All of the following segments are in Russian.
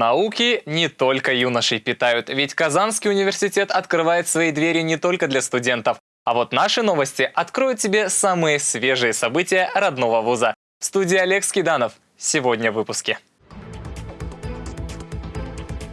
Науки не только юношей питают, ведь Казанский университет открывает свои двери не только для студентов. А вот наши новости откроют тебе самые свежие события родного вуза. В студии Олег Скиданов. Сегодня в выпуске.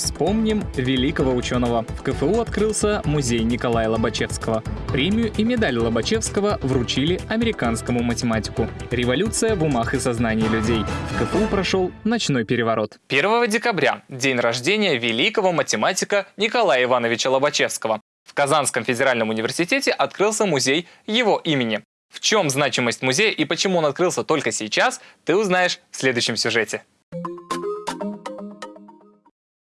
Вспомним великого ученого. В КФУ открылся музей Николая Лобачевского. Премию и медаль Лобачевского вручили американскому математику. Революция в умах и сознании людей. В КФУ прошел ночной переворот. 1 декабря – день рождения великого математика Николая Ивановича Лобачевского. В Казанском федеральном университете открылся музей его имени. В чем значимость музея и почему он открылся только сейчас, ты узнаешь в следующем сюжете.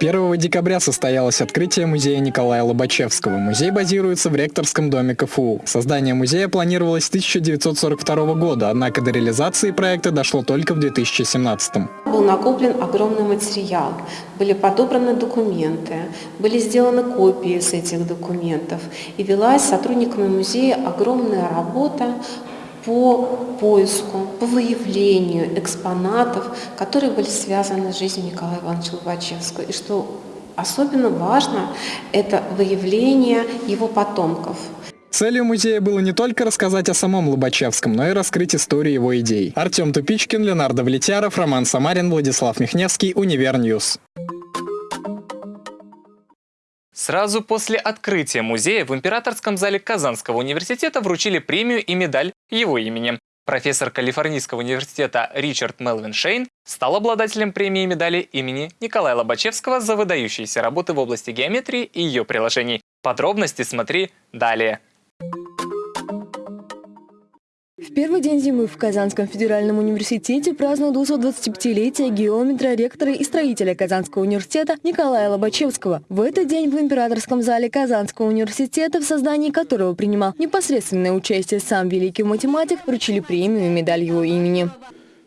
1 декабря состоялось открытие музея Николая Лобачевского. Музей базируется в ректорском доме КФУ. Создание музея планировалось с 1942 года, однако до реализации проекта дошло только в 2017. Был накоплен огромный материал, были подобраны документы, были сделаны копии с этих документов и велась сотрудниками музея огромная работа по поиску, по выявлению экспонатов, которые были связаны с жизнью Николая Ивановича Лобачевского. И что особенно важно, это выявление его потомков. Целью музея было не только рассказать о самом Лобачевском, но и раскрыть историю его идей. Артем Тупичкин, Ленар Давлетьяров, Роман Самарин, Владислав Михневский, Univer News. Сразу после открытия музея в Императорском зале Казанского университета вручили премию и медаль его имени. Профессор Калифорнийского университета Ричард Мелвин Шейн стал обладателем премии и медали имени Николая Лобачевского за выдающиеся работы в области геометрии и ее приложений. Подробности смотри далее. В первый день зимы в Казанском федеральном университете празднуют 225-летие геометра, ректора и строителя Казанского университета Николая Лобачевского. В этот день в императорском зале Казанского университета, в создании которого принимал непосредственное участие сам великий математик, вручили премию и медаль его имени.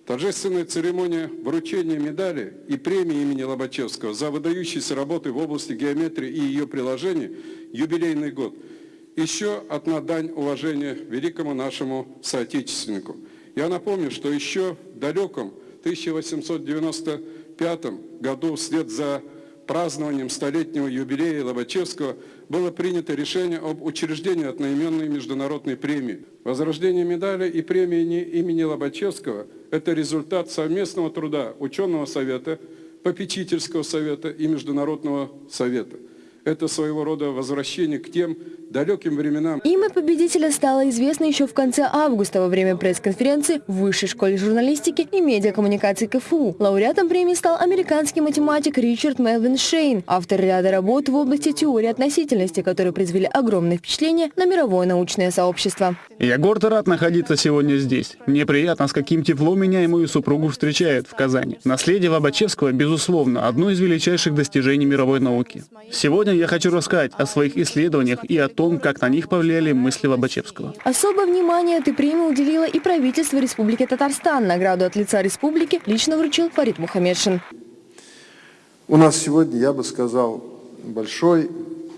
Торжественная церемония вручения медали и премии имени Лобачевского за выдающиеся работы в области геометрии и ее приложений юбилейный год – еще одна дань уважения великому нашему соотечественнику. Я напомню, что еще в далеком 1895 году вслед за празднованием столетнего юбилея Лобачевского было принято решение об учреждении одноименной международной премии. Возрождение медали и премии имени Лобачевского – это результат совместного труда ученого совета, попечительского совета и международного совета. Это своего рода возвращение к тем далеким временам. Имя победителя стало известно еще в конце августа во время пресс-конференции в Высшей школе журналистики и медиакоммуникации КФУ. Лауреатом премии стал американский математик Ричард Мелвин Шейн, автор ряда работ в области теории относительности, которые произвели огромное впечатление на мировое научное сообщество. Я горд и рад находиться сегодня здесь. Мне приятно, с каким теплом меня и мою супругу встречают в Казани. Наследие Лобачевского, безусловно, одно из величайших достижений мировой науки. Сегодня я хочу рассказать о своих исследованиях и о том, как на них повлияли мысли Лобачевского. Особое внимание этой премии уделило и правительство Республики Татарстан. Награду от лица республики лично вручил Фарид Мухаммедшин. У нас сегодня, я бы сказал, большой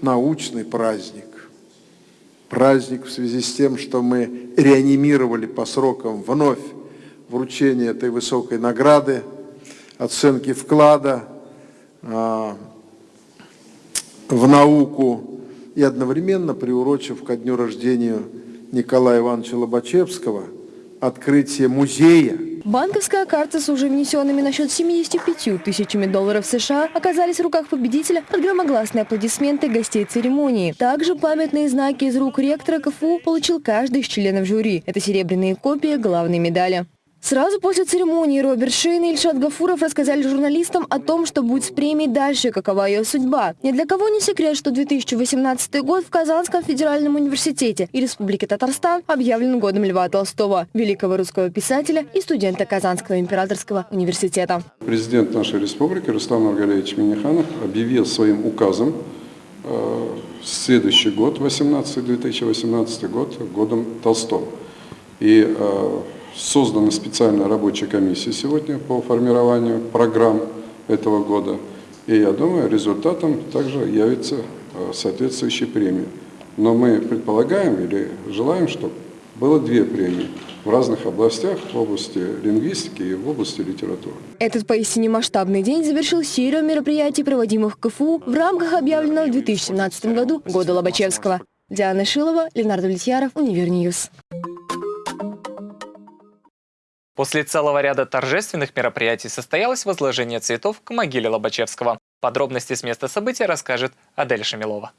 научный праздник. Праздник в связи с тем, что мы реанимировали по срокам вновь вручение этой высокой награды, оценки вклада а, в науку и одновременно приурочив ко дню рождения Николая Ивановича Лобачевского открытие музея. Банковская карта с уже внесенными на счет 75 тысячами долларов США оказались в руках победителя под громогласные аплодисменты гостей церемонии. Также памятные знаки из рук ректора КФУ получил каждый из членов жюри. Это серебряные копии главной медали. Сразу после церемонии Роберт Шейн и Ильшат Гафуров рассказали журналистам о том, что будет с премией дальше, какова ее судьба. Ни для кого не секрет, что 2018 год в Казанском федеральном университете и Республике Татарстан объявлен годом Льва Толстого, великого русского писателя и студента Казанского императорского университета. Президент нашей республики Рустам Маргалевич Миниханов объявил своим указом э, следующий год, 18, 2018 год, годом Толстого. И э, Создана специальная рабочая комиссия сегодня по формированию программ этого года. И я думаю, результатом также явится э, соответствующая премия. Но мы предполагаем или желаем, что было две премии в разных областях, в области лингвистики и в области литературы. Этот поистине масштабный день завершил серию мероприятий, проводимых КФУ в рамках объявленного в 2017 году Года Лобачевского. Диана Шилова, Ленар Давлетьяров, Univer News. После целого ряда торжественных мероприятий состоялось возложение цветов к могиле Лобачевского. Подробности с места события расскажет Адель Шамилова.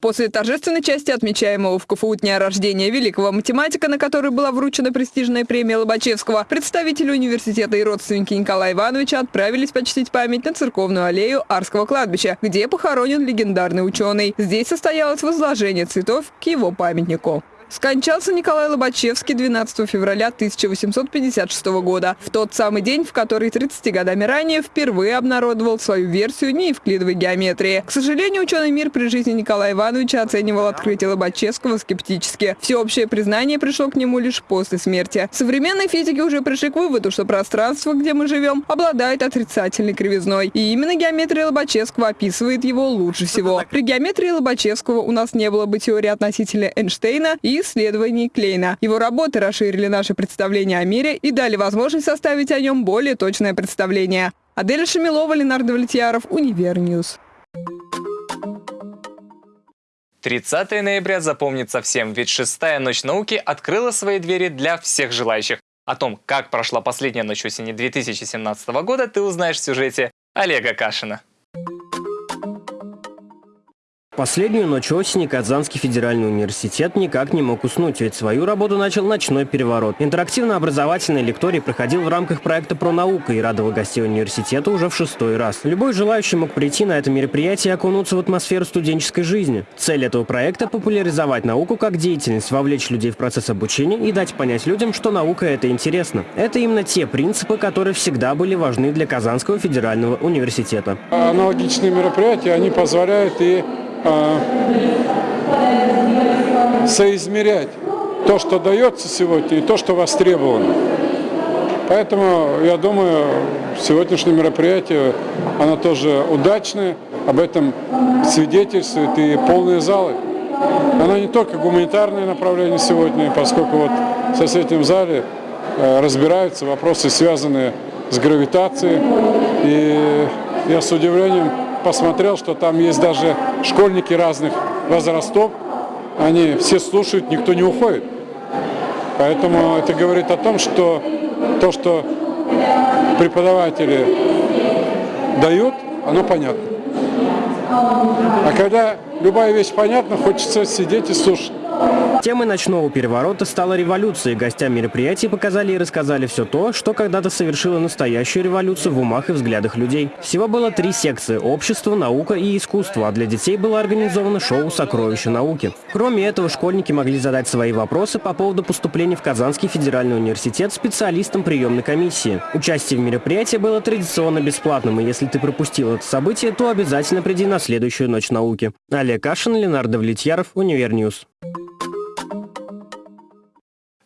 После торжественной части отмечаемого в КФУ дня рождения великого математика, на который была вручена престижная премия Лобачевского, представители университета и родственники Николая Ивановича отправились почтить память на церковную аллею Арского кладбища, где похоронен легендарный ученый. Здесь состоялось возложение цветов к его памятнику. Скончался Николай Лобачевский 12 февраля 1856 года, в тот самый день, в который 30 годами ранее впервые обнародовал свою версию неевклидовой геометрии. К сожалению, ученый мир при жизни Николая Ивановича оценивал открытие Лобачевского скептически. Всеобщее признание пришло к нему лишь после смерти. Современные физики уже пришли к выводу, что пространство, где мы живем, обладает отрицательной кривизной. И именно геометрия Лобачевского описывает его лучше всего. При геометрии Лобачевского у нас не было бы теории относительности Эйнштейна и исследований Клейна. Его работы расширили наше представление о мире и дали возможность составить о нем более точное представление. Аделя Шамилова, Ленар Давлетьяров, Univer News. 30 ноября запомнится всем, ведь шестая ночь науки открыла свои двери для всех желающих. О том, как прошла последняя ночь осени 2017 года, ты узнаешь в сюжете Олега Кашина. Последнюю ночь осени Казанский федеральный университет никак не мог уснуть, ведь свою работу начал ночной переворот. Интерактивно-образовательный лекторий проходил в рамках проекта «Про наука» и радовал гостей университета уже в шестой раз. Любой желающий мог прийти на это мероприятие и окунуться в атмосферу студенческой жизни. Цель этого проекта – популяризовать науку как деятельность, вовлечь людей в процесс обучения и дать понять людям, что наука – это интересно. Это именно те принципы, которые всегда были важны для Казанского федерального университета. Аналогичные мероприятия, они позволяют и соизмерять то, что дается сегодня, и то, что востребовано. Поэтому, я думаю, сегодняшнее мероприятие, оно тоже удачное, об этом свидетельствуют и полные залы. Оно не только гуманитарное направление сегодня, поскольку вот в соседнем зале э, разбираются вопросы, связанные с гравитацией. И я с удивлением посмотрел, что там есть даже школьники разных возрастов. Они все слушают, никто не уходит. Поэтому это говорит о том, что то, что преподаватели дают, оно понятно. А когда любая вещь понятна, хочется сидеть и слушать. Темой ночного переворота стала революция. Гостям мероприятия показали и рассказали все то, что когда-то совершило настоящую революцию в умах и взглядах людей. Всего было три секции – общество, наука и искусство, а для детей было организовано шоу «Сокровища науки». Кроме этого, школьники могли задать свои вопросы по поводу поступления в Казанский федеральный университет специалистам приемной комиссии. Участие в мероприятии было традиционно бесплатным, и если ты пропустил это событие, то обязательно приди на следующую ночь науки. Олег Кашин, Ленар Давлетьяров, Univer News.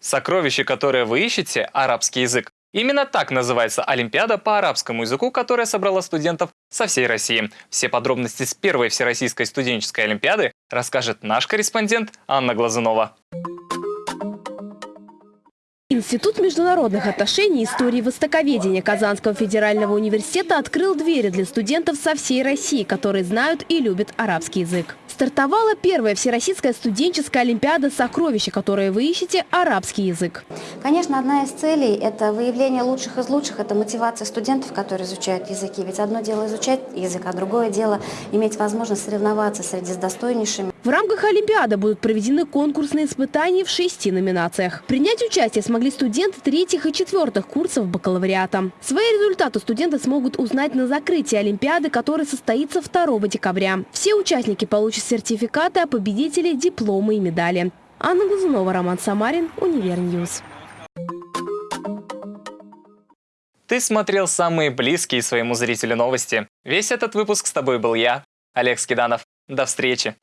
Сокровище, которое вы ищете – арабский язык. Именно так называется Олимпиада по арабскому языку, которая собрала студентов со всей России. Все подробности с первой Всероссийской студенческой Олимпиады расскажет наш корреспондент Анна Глазунова. Институт международных отношений и истории востоковедения Казанского федерального университета открыл двери для студентов со всей России, которые знают и любят арабский язык. Стартовала первая Всероссийская студенческая олимпиада «Сокровища», которые вы ищете арабский язык. Конечно, одна из целей – это выявление лучших из лучших, это мотивация студентов, которые изучают языки. Ведь одно дело изучать язык, а другое дело иметь возможность соревноваться среди с достойнейшими. В рамках Олимпиады будут проведены конкурсные испытания в шести номинациях. Принять участие смогли студенты третьих и четвертых курсов бакалавриата. Свои результаты студенты смогут узнать на закрытии Олимпиады, которая состоится 2 декабря. Все участники получат сертификаты, а победители – дипломы и медали. Анна Глазунова, Роман Самарин, Univer News. Ты смотрел самые близкие своему зрителю новости. Весь этот выпуск с тобой был я, Олег Скиданов. До встречи!